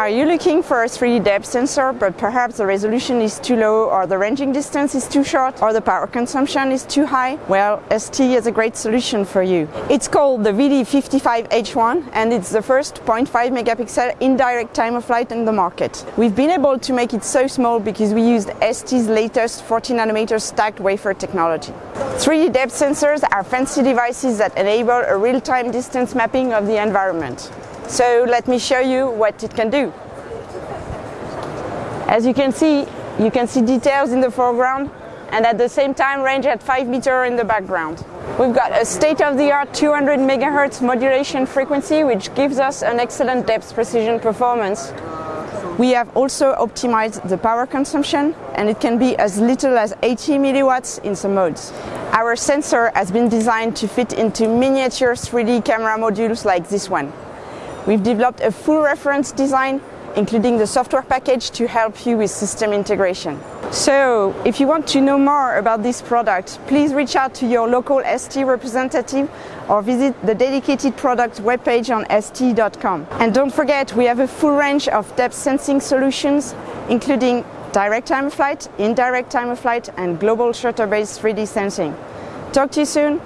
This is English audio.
Are you looking for a 3D depth sensor but perhaps the resolution is too low or the ranging distance is too short or the power consumption is too high? Well, ST has a great solution for you. It's called the VD55H1 and it's the first 0.5 megapixel indirect time of flight in the market. We've been able to make it so small because we used ST's latest 40 nanometer stacked wafer technology. 3D depth sensors are fancy devices that enable a real-time distance mapping of the environment. So let me show you what it can do. As you can see, you can see details in the foreground and at the same time range at 5 meters in the background. We've got a state-of-the-art 200 MHz modulation frequency which gives us an excellent depth precision performance. We have also optimized the power consumption and it can be as little as 80 milliwatts in some modes. Our sensor has been designed to fit into miniature 3D camera modules like this one. We've developed a full reference design including the software package to help you with system integration. So, if you want to know more about this product, please reach out to your local ST representative or visit the dedicated product webpage on st.com. And don't forget, we have a full range of depth sensing solutions, including direct time of flight, indirect time of flight, and global shutter-based 3D sensing. Talk to you soon.